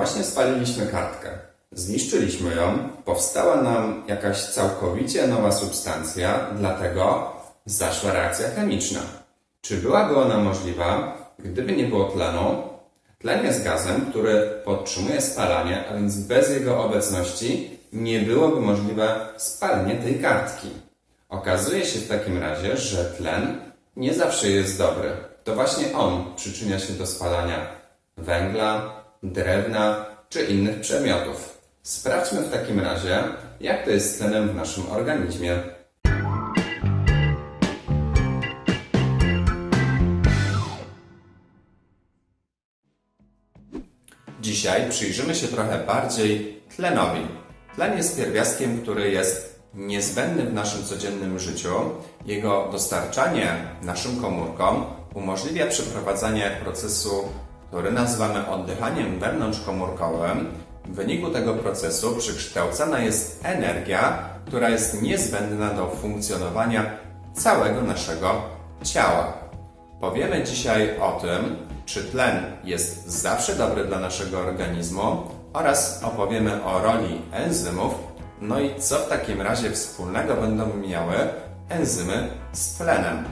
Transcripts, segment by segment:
Właśnie spaliliśmy kartkę. Zniszczyliśmy ją, powstała nam jakaś całkowicie nowa substancja, dlatego zaszła reakcja chemiczna. Czy byłaby ona możliwa, gdyby nie było tlenu? Tlen jest gazem, który podtrzymuje spalanie, a więc bez jego obecności nie byłoby możliwe spalenie tej kartki. Okazuje się w takim razie, że tlen nie zawsze jest dobry. To właśnie on przyczynia się do spalania węgla, drewna czy innych przedmiotów. Sprawdźmy w takim razie, jak to jest z tlenem w naszym organizmie. Dzisiaj przyjrzymy się trochę bardziej tlenowi. Tlen jest pierwiastkiem, który jest niezbędny w naszym codziennym życiu. Jego dostarczanie naszym komórkom umożliwia przeprowadzanie procesu, który nazywamy oddychaniem wewnątrzkomórkowym. W wyniku tego procesu przykształcana jest energia, która jest niezbędna do funkcjonowania całego naszego ciała. Powiemy dzisiaj o tym, czy tlen jest zawsze dobry dla naszego organizmu oraz opowiemy o roli enzymów, no i co w takim razie wspólnego będą miały enzymy z tlenem.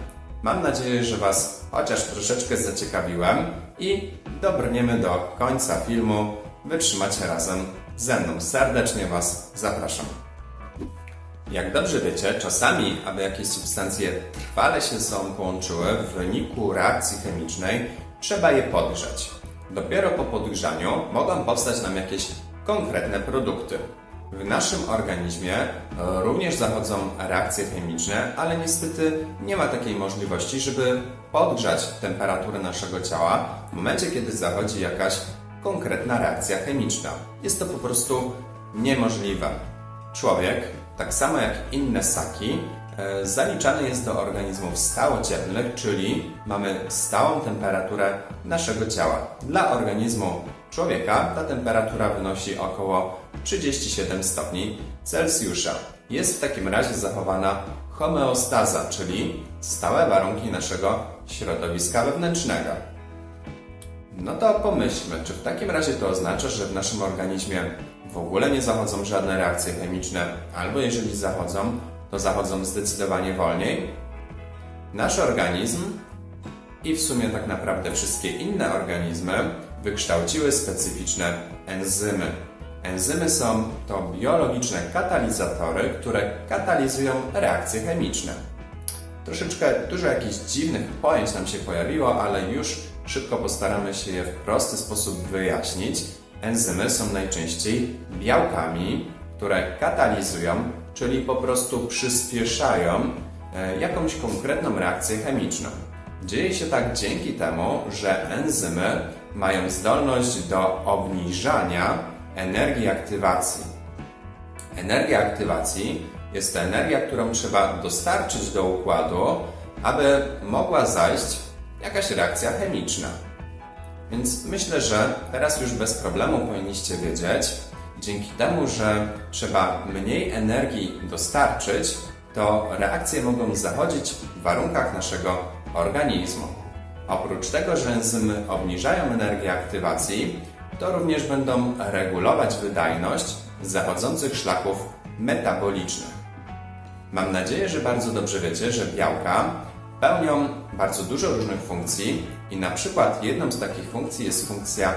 Mam nadzieję, że Was chociaż troszeczkę zaciekawiłem i dobrniemy do końca filmu. Wytrzymacie razem ze mną. Serdecznie Was zapraszam. Jak dobrze wiecie, czasami, aby jakieś substancje trwale się ze sobą połączyły w wyniku reakcji chemicznej, trzeba je podgrzać. Dopiero po podgrzaniu mogą powstać nam jakieś konkretne produkty. W naszym organizmie e, również zachodzą reakcje chemiczne, ale niestety nie ma takiej możliwości, żeby podgrzać temperaturę naszego ciała w momencie, kiedy zachodzi jakaś konkretna reakcja chemiczna. Jest to po prostu niemożliwe. Człowiek, tak samo jak inne ssaki, e, zaliczany jest do organizmów stałocieplnych, czyli mamy stałą temperaturę naszego ciała. Dla organizmu człowieka ta temperatura wynosi około 37 stopni Celsjusza. Jest w takim razie zachowana homeostaza, czyli stałe warunki naszego środowiska wewnętrznego. No to pomyślmy, czy w takim razie to oznacza, że w naszym organizmie w ogóle nie zachodzą żadne reakcje chemiczne, albo jeżeli zachodzą, to zachodzą zdecydowanie wolniej? Nasz organizm i w sumie tak naprawdę wszystkie inne organizmy wykształciły specyficzne enzymy. Enzymy są to biologiczne katalizatory, które katalizują reakcje chemiczne. Troszeczkę dużo jakichś dziwnych pojęć nam się pojawiło, ale już szybko postaramy się je w prosty sposób wyjaśnić. Enzymy są najczęściej białkami, które katalizują, czyli po prostu przyspieszają e, jakąś konkretną reakcję chemiczną. Dzieje się tak dzięki temu, że enzymy mają zdolność do obniżania energii aktywacji. Energia aktywacji jest to energia, którą trzeba dostarczyć do układu, aby mogła zajść jakaś reakcja chemiczna. Więc myślę, że teraz już bez problemu powinniście wiedzieć, dzięki temu, że trzeba mniej energii dostarczyć, to reakcje mogą zachodzić w warunkach naszego organizmu. Oprócz tego, że enzymy obniżają energię aktywacji, to również będą regulować wydajność zachodzących szlaków metabolicznych. Mam nadzieję, że bardzo dobrze wiecie, że białka pełnią bardzo dużo różnych funkcji i na przykład jedną z takich funkcji jest funkcja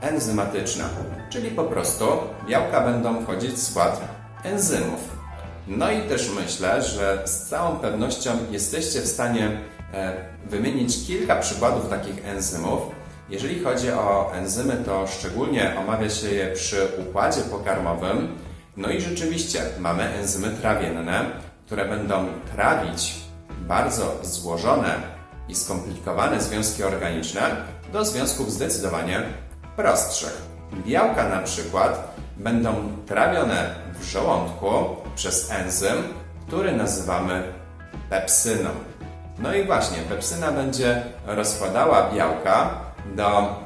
enzymatyczna, czyli po prostu białka będą wchodzić w skład enzymów. No i też myślę, że z całą pewnością jesteście w stanie e, wymienić kilka przykładów takich enzymów. Jeżeli chodzi o enzymy, to szczególnie omawia się je przy układzie pokarmowym. No i rzeczywiście mamy enzymy trawienne, które będą trawić bardzo złożone i skomplikowane związki organiczne do związków zdecydowanie prostszych. Białka na przykład będą trawione w żołądku przez enzym, który nazywamy pepsyną. No i właśnie, pepsyna będzie rozkładała białka do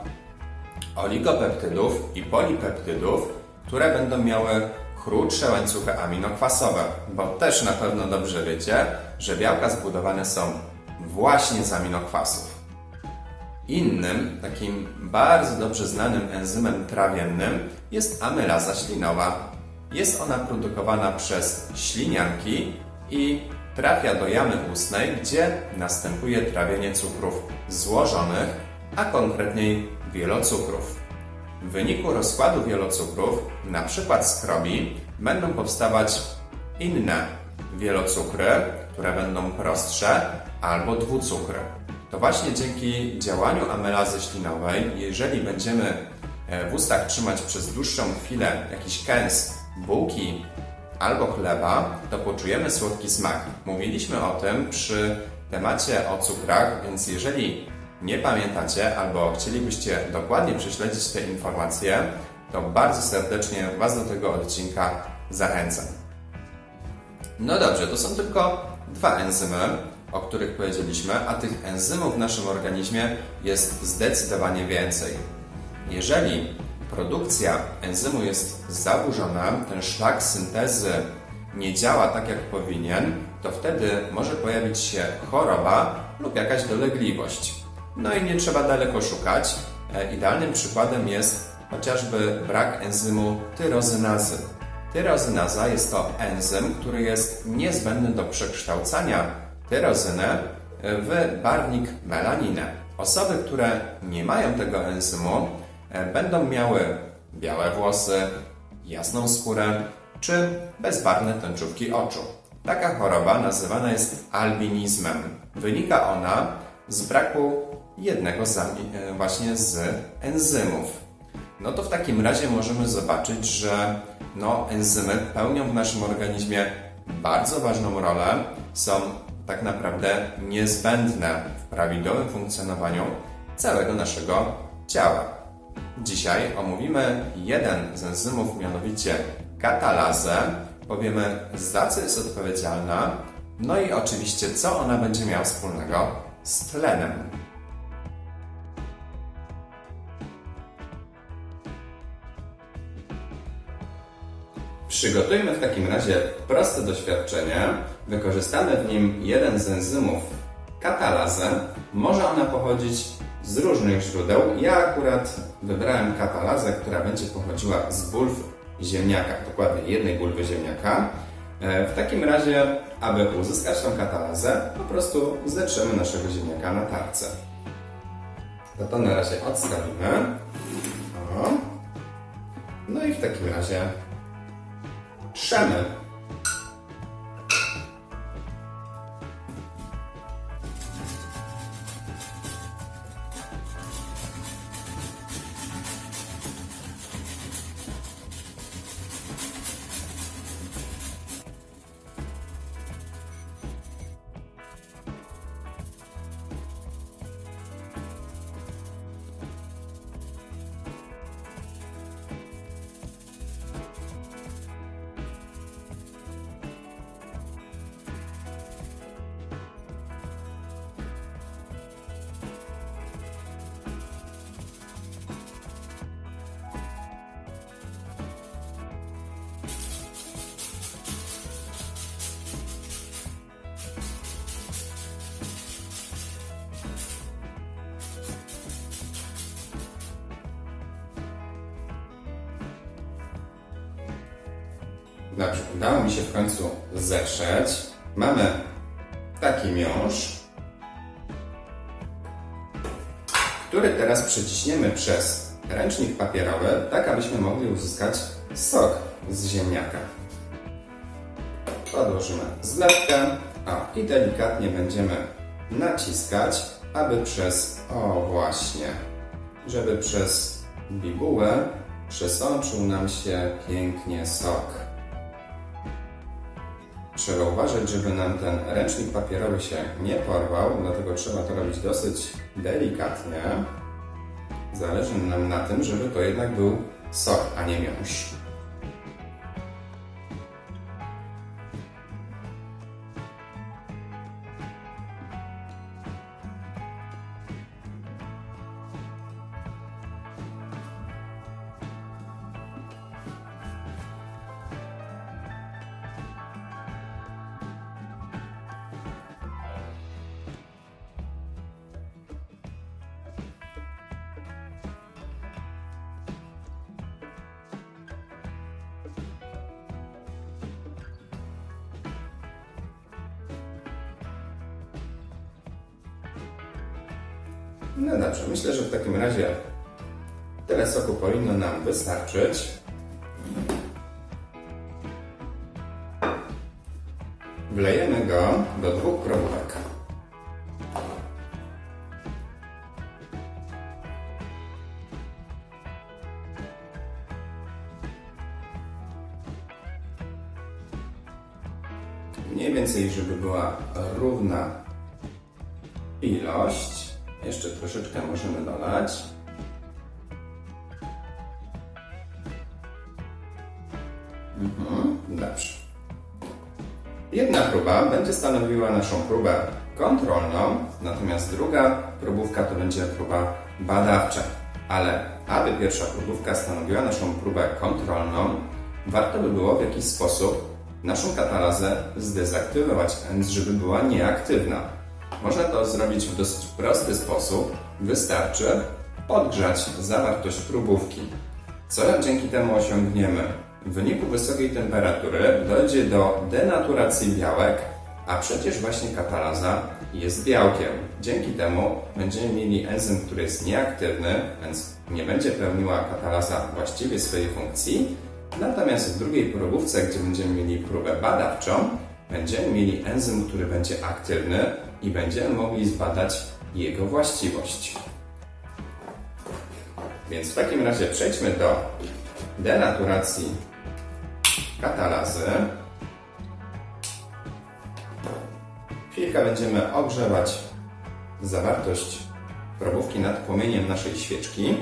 oligopeptydów i polipeptydów, które będą miały krótsze łańcuchy aminokwasowe, bo też na pewno dobrze wiecie, że białka zbudowane są właśnie z aminokwasów. Innym, takim bardzo dobrze znanym enzymem trawiennym jest amylaza ślinowa. Jest ona produkowana przez ślinianki i trafia do jamy ustnej, gdzie następuje trawienie cukrów złożonych, a konkretniej wielocukrów. W wyniku rozkładu wielocukrów, na przykład skrobi, będą powstawać inne wielocukry, które będą prostsze, albo dwucukry. To właśnie dzięki działaniu amylazy ślinowej, jeżeli będziemy e, w ustach trzymać przez dłuższą chwilę jakiś kęs bułki albo chleba, to poczujemy słodki smak. Mówiliśmy o tym przy temacie o cukrach, więc jeżeli nie pamiętacie albo chcielibyście dokładnie prześledzić te informacje, to bardzo serdecznie Was do tego odcinka zachęcam. No dobrze, to są tylko dwa enzymy, o których powiedzieliśmy, a tych enzymów w naszym organizmie jest zdecydowanie więcej. Jeżeli produkcja enzymu jest zaburzona, ten szlak syntezy nie działa tak jak powinien, to wtedy może pojawić się choroba lub jakaś dolegliwość. No i nie trzeba daleko szukać. E, idealnym przykładem jest chociażby brak enzymu tyrozynazy. Tyrozynaza jest to enzym, który jest niezbędny do przekształcania tyrozynę w barwnik melaninę. Osoby, które nie mają tego enzymu, e, będą miały białe włosy, jasną skórę czy bezbarwne tęczówki oczu. Taka choroba nazywana jest albinizmem. Wynika ona z braku jednego z, e, właśnie z enzymów. No to w takim razie możemy zobaczyć, że no, enzymy pełnią w naszym organizmie bardzo ważną rolę, są tak naprawdę niezbędne w prawidłowym funkcjonowaniu całego naszego ciała. Dzisiaj omówimy jeden z enzymów, mianowicie katalazę. Powiemy, za co jest odpowiedzialna, no i oczywiście, co ona będzie miała wspólnego z tlenem. Przygotujmy w takim razie proste doświadczenie. Wykorzystamy w nim jeden z enzymów katalazę. Może ona pochodzić z różnych źródeł. Ja akurat wybrałem katalazę, która będzie pochodziła z bulw ziemniaka, dokładnie jednej bulwy ziemniaka. E, w takim razie, aby uzyskać tą katalazę, po prostu zetrzemy naszego ziemniaka na tarce. To to na razie odstawimy. O. No i w takim razie 扇门 Dobrze, udało mi się w końcu zetrzeć. Mamy taki miąższ, który teraz przeciśniemy przez ręcznik papierowy, tak abyśmy mogli uzyskać sok z ziemniaka. Podłożymy zlewkę o, i delikatnie będziemy naciskać, aby przez, o właśnie, żeby przez bibułę przesączył nam się pięknie sok. Trzeba uważać, żeby nam ten ręcznik papierowy się nie porwał, dlatego trzeba to robić dosyć delikatnie. Zależy nam na tym, żeby to jednak był sok, a nie miąższ. No dobrze, myślę, że w takim razie tyle soku powinno nam wystarczyć. Wlejemy go do dwóch probówek. Mniej więcej, żeby była równa ilość. Mhm, dobrze. Jedna próba będzie stanowiła naszą próbę kontrolną, natomiast druga próbówka to będzie próba badawcza. Ale aby pierwsza próbówka stanowiła naszą próbę kontrolną, warto by było w jakiś sposób naszą katalazę zdezaktywować, żeby była nieaktywna. Można to zrobić w dosyć prosty sposób. Wystarczy podgrzać zawartość próbówki. Co dzięki temu osiągniemy? W wyniku wysokiej temperatury dojdzie do denaturacji białek, a przecież właśnie katalaza jest białkiem. Dzięki temu będziemy mieli enzym, który jest nieaktywny, więc nie będzie pełniła katalaza właściwie swojej funkcji. Natomiast w drugiej próbówce, gdzie będziemy mieli próbę badawczą, będziemy mieli enzym, który będzie aktywny i będziemy mogli zbadać jego właściwość. Więc w takim razie przejdźmy do denaturacji katalazy. Chwilkę będziemy ogrzewać zawartość probówki nad płomieniem naszej świeczki.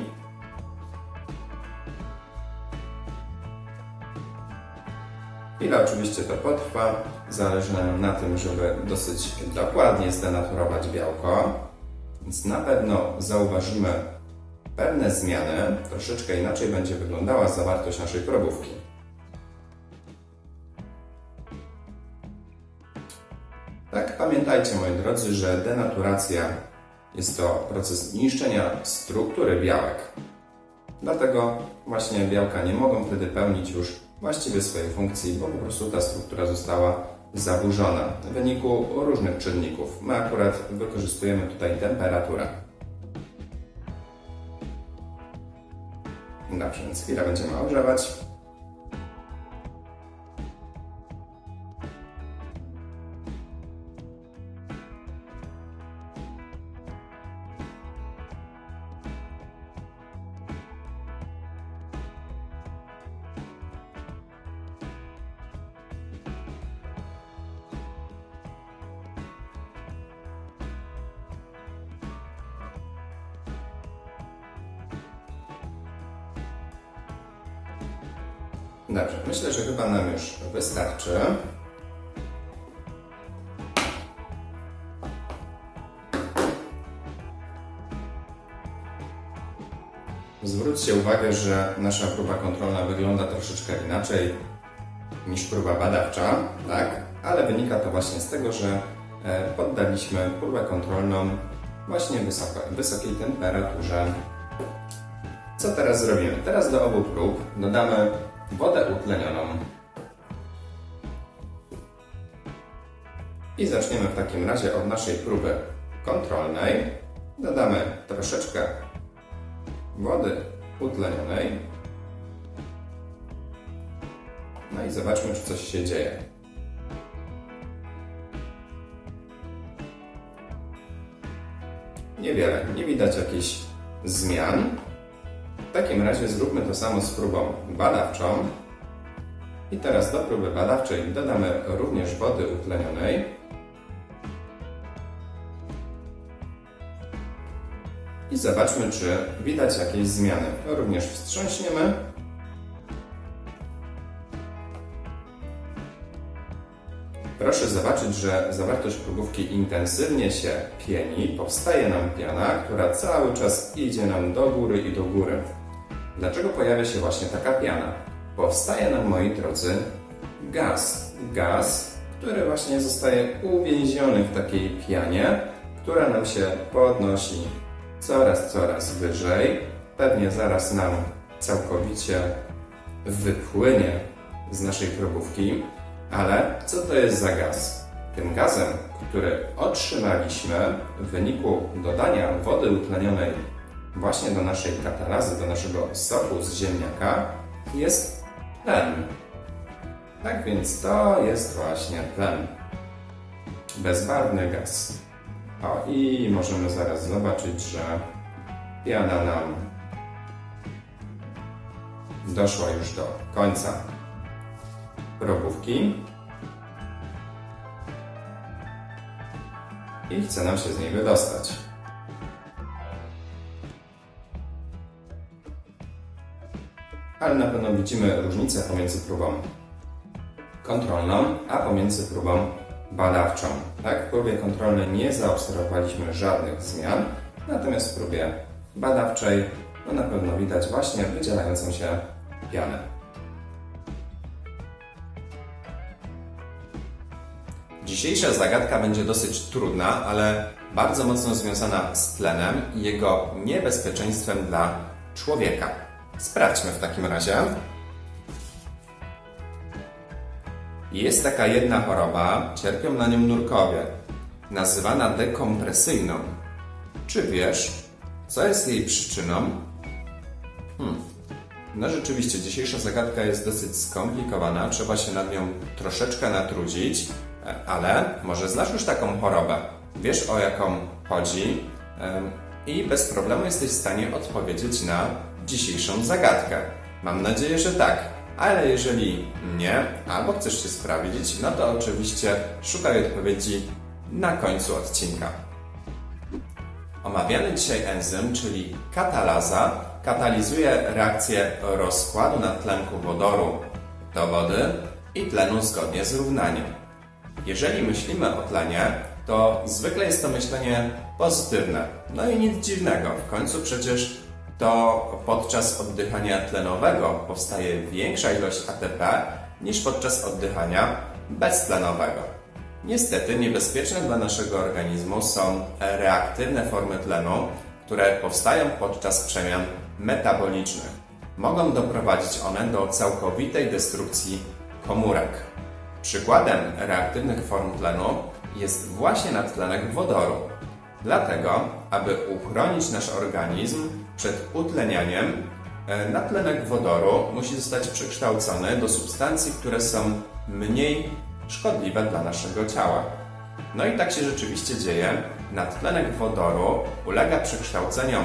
Chwilę oczywiście to potrwa. Zależy nam na tym, żeby dosyć dokładnie zdenaturować białko. Więc na pewno zauważymy pewne zmiany. Troszeczkę inaczej będzie wyglądała zawartość naszej probówki. Pamiętajcie moi drodzy, że denaturacja jest to proces niszczenia struktury białek. Dlatego właśnie białka nie mogą wtedy pełnić już właściwie swojej funkcji, bo po prostu ta struktura została zaburzona w wyniku różnych czynników. My akurat wykorzystujemy tutaj temperaturę. Dobrze, więc chwilę będziemy ogrzewać. Uwagę, że nasza próba kontrolna wygląda troszeczkę inaczej niż próba badawcza, tak? Ale wynika to właśnie z tego, że e, poddaliśmy próbę kontrolną właśnie wysoko, wysokiej temperaturze. Co teraz zrobimy? Teraz do obu prób dodamy wodę utlenioną. I zaczniemy w takim razie od naszej próby kontrolnej. Dodamy troszeczkę wody utlenionej. No i zobaczmy, czy coś się dzieje. Niewiele, nie widać jakichś zmian. W takim razie zróbmy to samo z próbą badawczą. I teraz do próby badawczej dodamy również wody utlenionej. I zobaczmy, czy widać jakieś zmiany. Również wstrząśniemy. Proszę zobaczyć, że zawartość próbówki intensywnie się pieni, powstaje nam piana, która cały czas idzie nam do góry i do góry. Dlaczego pojawia się właśnie taka piana? Powstaje nam, moi drodzy, gaz. Gaz, który właśnie zostaje uwięziony w takiej pianie, która nam się podnosi coraz, coraz wyżej. Pewnie zaraz nam całkowicie wypłynie z naszej probówki. Ale co to jest za gaz? Tym gazem, który otrzymaliśmy w wyniku dodania wody utlenionej właśnie do naszej katalazy, do naszego soku z ziemniaka, jest tlen. Tak więc to jest właśnie tlen. Bezbarwny gaz. O, i możemy zaraz zobaczyć, że piana nam doszła już do końca probówki i chce nam się z niej wydostać. Ale na pewno widzimy różnicę pomiędzy próbą kontrolną, a pomiędzy próbą badawczą. Tak, w próbie kontrolnej nie zaobserwowaliśmy żadnych zmian, natomiast w próbie badawczej no na pewno widać właśnie wydzielającą się pianę. Dzisiejsza zagadka będzie dosyć trudna, ale bardzo mocno związana z tlenem i jego niebezpieczeństwem dla człowieka. Sprawdźmy w takim razie. Jest taka jedna choroba, cierpią na nią nurkowie, nazywana dekompresyjną. Czy wiesz, co jest jej przyczyną? Hmm. No rzeczywiście, dzisiejsza zagadka jest dosyć skomplikowana, trzeba się nad nią troszeczkę natrudzić, ale może znasz już taką chorobę, wiesz o jaką chodzi i bez problemu jesteś w stanie odpowiedzieć na dzisiejszą zagadkę. Mam nadzieję, że tak. Ale jeżeli nie, albo chcesz się sprawdzić, no to oczywiście szukaj odpowiedzi na końcu odcinka. Omawiany dzisiaj enzym, czyli katalaza, katalizuje reakcję rozkładu natlenku wodoru do wody i tlenu zgodnie z równaniem. Jeżeli myślimy o tlenie, to zwykle jest to myślenie pozytywne. No i nic dziwnego, w końcu przecież to podczas oddychania tlenowego powstaje większa ilość ATP niż podczas oddychania beztlenowego. Niestety niebezpieczne dla naszego organizmu są reaktywne formy tlenu, które powstają podczas przemian metabolicznych. Mogą doprowadzić one do całkowitej destrukcji komórek. Przykładem reaktywnych form tlenu jest właśnie nadtlenek wodoru. Dlatego, aby uchronić nasz organizm przed utlenianiem, e, nadtlenek wodoru musi zostać przekształcony do substancji, które są mniej szkodliwe dla naszego ciała. No i tak się rzeczywiście dzieje. Nadtlenek wodoru ulega przekształceniom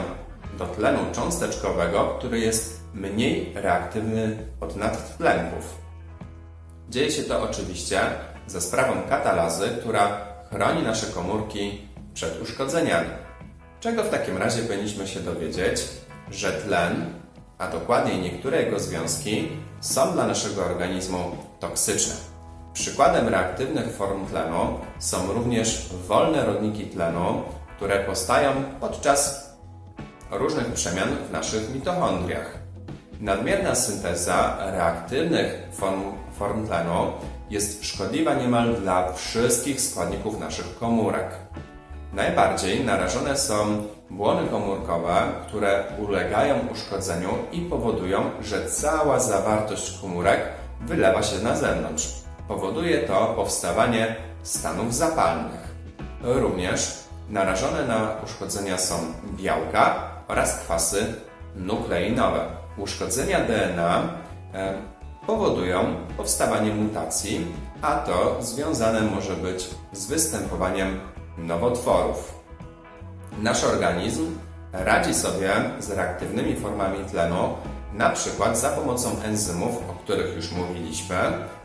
do tlenu cząsteczkowego, który jest mniej reaktywny od nadtlenków. Dzieje się to oczywiście za sprawą katalazy, która chroni nasze komórki przed uszkodzeniami. Czego w takim razie powinniśmy się dowiedzieć? Że tlen, a dokładniej niektóre jego związki, są dla naszego organizmu toksyczne. Przykładem reaktywnych form tlenu są również wolne rodniki tlenu, które powstają podczas różnych przemian w naszych mitochondriach. Nadmierna synteza reaktywnych form, form tlenu jest szkodliwa niemal dla wszystkich składników naszych komórek. Najbardziej narażone są błony komórkowe, które ulegają uszkodzeniu i powodują, że cała zawartość komórek wylewa się na zewnątrz. Powoduje to powstawanie stanów zapalnych. Również narażone na uszkodzenia są białka oraz kwasy nukleinowe. Uszkodzenia DNA e, powodują powstawanie mutacji, a to związane może być z występowaniem nowotworów. Nasz organizm radzi sobie z reaktywnymi formami tlenu, na przykład za pomocą enzymów, o których już mówiliśmy,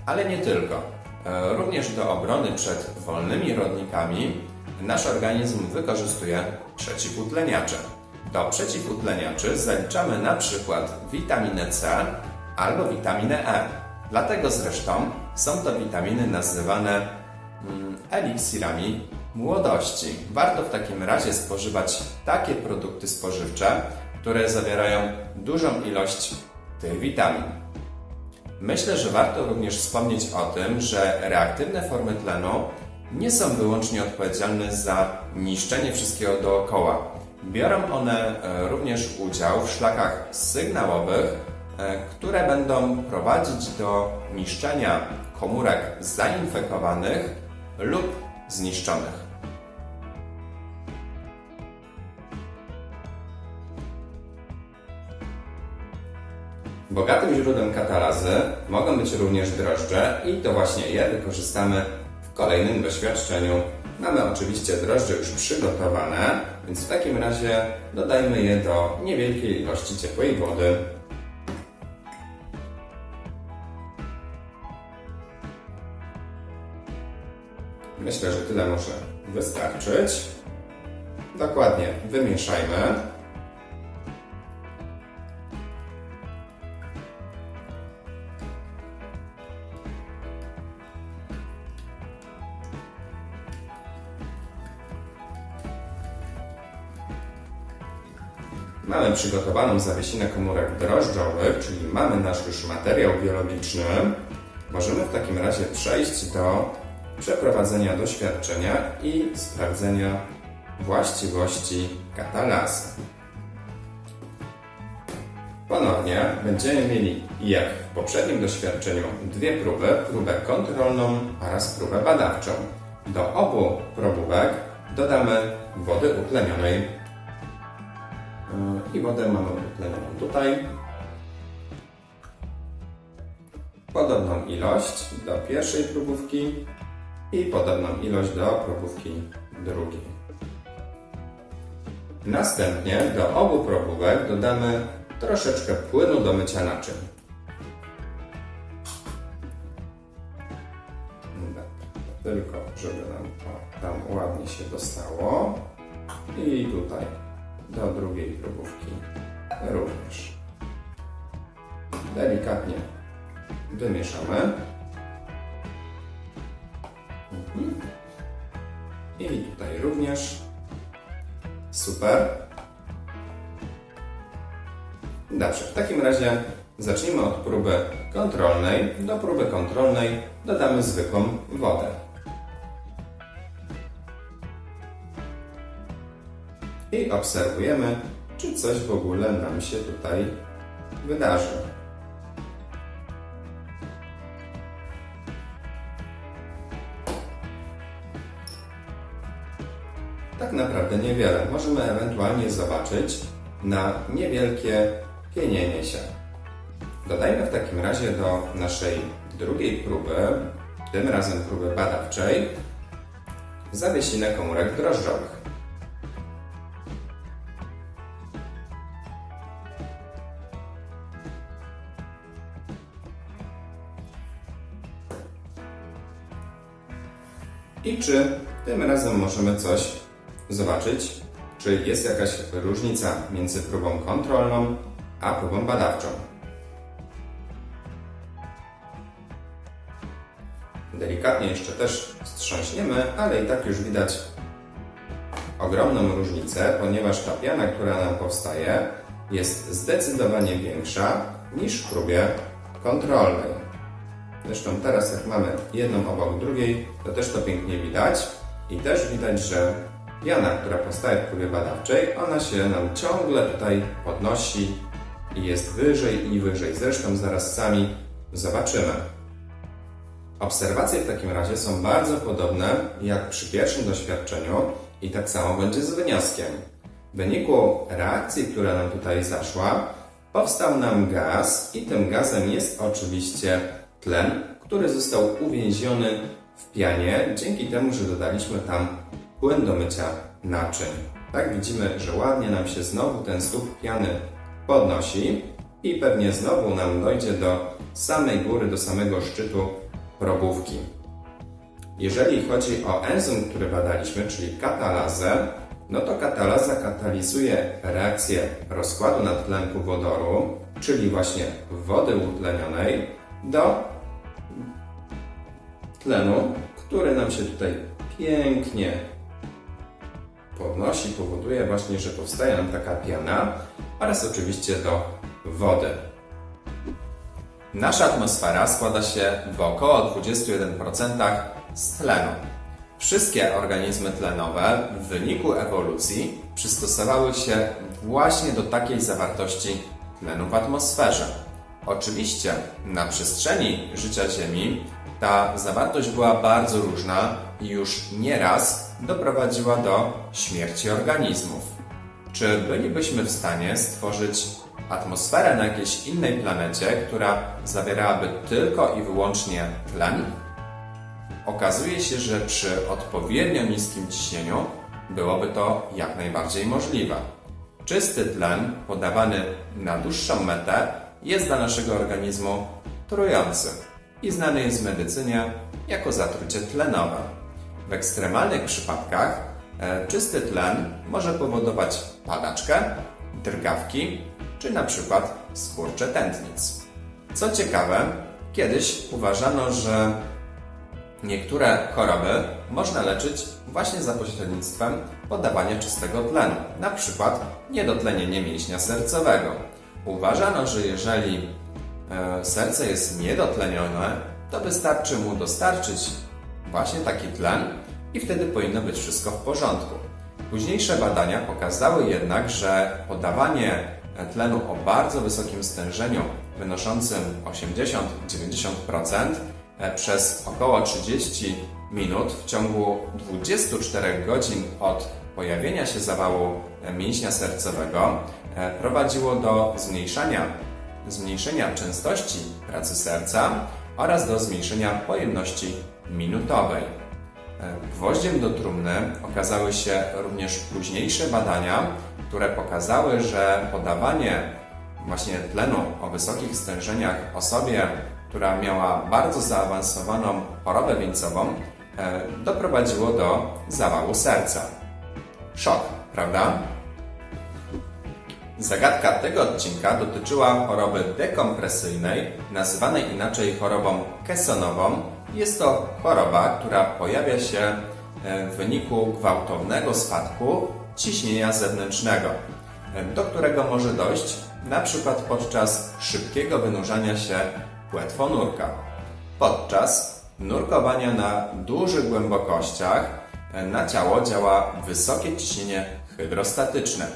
ale nie tylko. E, również do obrony przed wolnymi rodnikami nasz organizm wykorzystuje przeciwutleniacze. Do przeciwutleniaczy zaliczamy na przykład witaminę C albo witaminę E. Dlatego zresztą są to witaminy nazywane mm, eliksirami młodości. Warto w takim razie spożywać takie produkty spożywcze, które zawierają dużą ilość tych witamin. Myślę, że warto również wspomnieć o tym, że reaktywne formy tlenu nie są wyłącznie odpowiedzialne za niszczenie wszystkiego dookoła. Biorą one e, również udział w szlakach sygnałowych, e, które będą prowadzić do niszczenia komórek zainfekowanych lub zniszczonych. Bogatym źródłem katalazy mogą być również drożdże i to właśnie je wykorzystamy w kolejnym doświadczeniu. Mamy oczywiście drożdże już przygotowane, więc w takim razie dodajmy je do niewielkiej ilości ciepłej wody. Myślę, że tyle może wystarczyć. Dokładnie wymieszajmy. Mamy przygotowaną zawiesinę komórek drożdżowych, czyli mamy nasz już materiał biologiczny. Możemy w takim razie przejść do przeprowadzenia doświadczenia i sprawdzenia właściwości katalazy. Ponownie będziemy mieli, jak w poprzednim doświadczeniu, dwie próby, próbę kontrolną oraz próbę badawczą. Do obu probówek dodamy wody utlenionej i wodę mamy utlenioną tutaj. Podobną ilość do pierwszej próbówki i podobną ilość do próbówki drugiej. Następnie do obu probówek dodamy troszeczkę płynu do mycia naczyń. Tylko, żeby nam to tam ładnie się dostało. I tutaj do drugiej próbówki również. Delikatnie wymieszamy. Również. Super. Dobrze, w takim razie zacznijmy od próby kontrolnej. Do próby kontrolnej dodamy zwykłą wodę. I obserwujemy, czy coś w ogóle nam się tutaj wydarzy. Naprawdę niewiele. Możemy ewentualnie zobaczyć na niewielkie pienienie się. Dodajmy w takim razie do naszej drugiej próby, tym razem próby badawczej, zawiesinę komórek drożdżowych. I czy tym razem możemy coś zobaczyć, czy jest jakaś różnica między próbą kontrolną a próbą badawczą. Delikatnie jeszcze też wstrząśniemy, ale i tak już widać ogromną różnicę, ponieważ ta piana, która nam powstaje, jest zdecydowanie większa niż w próbie kontrolnej. Zresztą teraz jak mamy jedną obok drugiej, to też to pięknie widać i też widać, że piana, która powstaje w próbie badawczej, ona się nam ciągle tutaj podnosi i jest wyżej i wyżej. Zresztą zaraz sami zobaczymy. Obserwacje w takim razie są bardzo podobne jak przy pierwszym doświadczeniu i tak samo będzie z wynioskiem. W wyniku reakcji, która nam tutaj zaszła, powstał nam gaz i tym gazem jest oczywiście tlen, który został uwięziony w pianie dzięki temu, że dodaliśmy tam płyn do mycia naczyń. Tak widzimy, że ładnie nam się znowu ten słup piany podnosi i pewnie znowu nam dojdzie do samej góry, do samego szczytu probówki. Jeżeli chodzi o enzym, który badaliśmy, czyli katalazę, no to katalaza katalizuje reakcję rozkładu nadtlenku wodoru, czyli właśnie wody utlenionej, do tlenu, który nam się tutaj pięknie podnosi, powoduje właśnie, że powstaje nam taka piana oraz oczywiście do wody. Nasza atmosfera składa się w około 21% z tlenu. Wszystkie organizmy tlenowe w wyniku ewolucji przystosowały się właśnie do takiej zawartości tlenu w atmosferze. Oczywiście na przestrzeni życia Ziemi Ta zawartość była bardzo różna i już nieraz doprowadziła do śmierci organizmów. Czy bylibyśmy w stanie stworzyć atmosferę na jakiejś innej planecie, która zawierałaby tylko i wyłącznie tlen? Okazuje się, że przy odpowiednio niskim ciśnieniu byłoby to jak najbardziej możliwe. Czysty tlen podawany na dłuższą metę jest dla naszego organizmu trujący i znany jest w medycynie jako zatrucie tlenowe. W ekstremalnych przypadkach e, czysty tlen może powodować padaczkę, drgawki czy na przykład skurcze tętnic. Co ciekawe, kiedyś uważano, że Niektóre choroby można leczyć właśnie za pośrednictwem podawania czystego tlenu, na przykład niedotlenienie mięśnia sercowego. Uważano, że jeżeli e, serce jest niedotlenione, to wystarczy mu dostarczyć właśnie taki tlen i wtedy powinno być wszystko w porządku. Późniejsze badania pokazały jednak, że podawanie tlenu o bardzo wysokim stężeniu wynoszącym 80-90% e, przez około 30 minut w ciągu 24 godzin od pojawienia się zawału e, mięśnia sercowego e, prowadziło do zmniejszania, zmniejszenia częstości pracy serca oraz do zmniejszenia pojemności minutowej. Gwoździem do trumny okazały się również późniejsze badania, które pokazały, że podawanie właśnie tlenu o wysokich stężeniach osobie, która miała bardzo zaawansowaną chorobę wieńcową, e, doprowadziło do zawału serca. Szok, prawda? Zagadka tego odcinka dotyczyła choroby dekompresyjnej, nazywanej inaczej chorobą kesonową. Jest to choroba, która pojawia się e, w wyniku gwałtownego spadku ciśnienia zewnętrznego, do którego może dojść przykład podczas szybkiego wynurzania się płetwonurka. Podczas nurkowania na dużych głębokościach na ciało działa wysokie ciśnienie hydrostatyczne.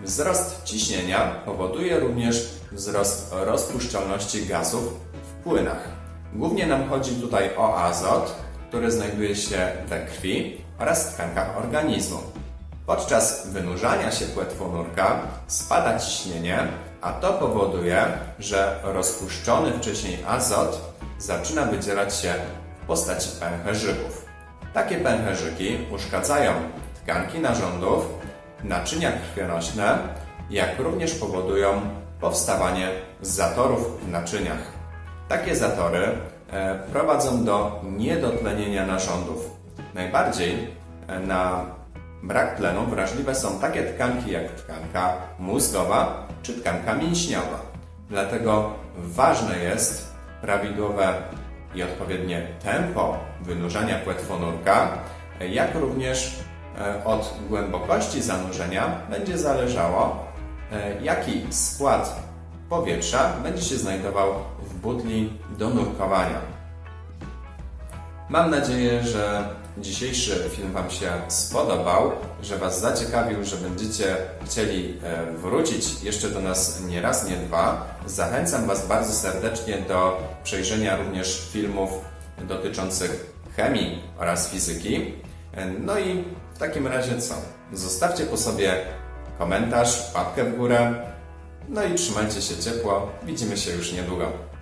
Wzrost ciśnienia powoduje również wzrost rozpuszczalności gazów w płynach. Głównie nam chodzi tutaj o azot, który znajduje się we krwi oraz tkankach organizmu. Podczas wynurzania się płetwonurka spada ciśnienie, a to powoduje, że rozpuszczony wcześniej azot zaczyna wydzielać się w postaci pęcherzyków. Takie pęcherzyki uszkadzają tkanki narządów, naczynia krwionośne, jak również powodują powstawanie zatorów w naczyniach. Takie zatory e, prowadzą do niedotlenienia narządów. Najbardziej e, na brak tlenu wrażliwe są takie tkanki jak tkanka mózgowa czy tkanka mięśniowa. Dlatego ważne jest prawidłowe i odpowiednie tempo wynurzania płetwonurka, jak również e, od głębokości zanurzenia będzie zależało, jaki skład powietrza będzie się znajdował butli do nurkowania. Mam nadzieję, że dzisiejszy film Wam się spodobał, że Was zaciekawił, że będziecie chcieli e, wrócić jeszcze do nas nie raz, nie dwa. Zachęcam Was bardzo serdecznie do przejrzenia również filmów dotyczących chemii oraz fizyki. E, no i w takim razie co? Zostawcie po sobie komentarz, łapkę w górę. No i trzymajcie się ciepło. Widzimy się już niedługo.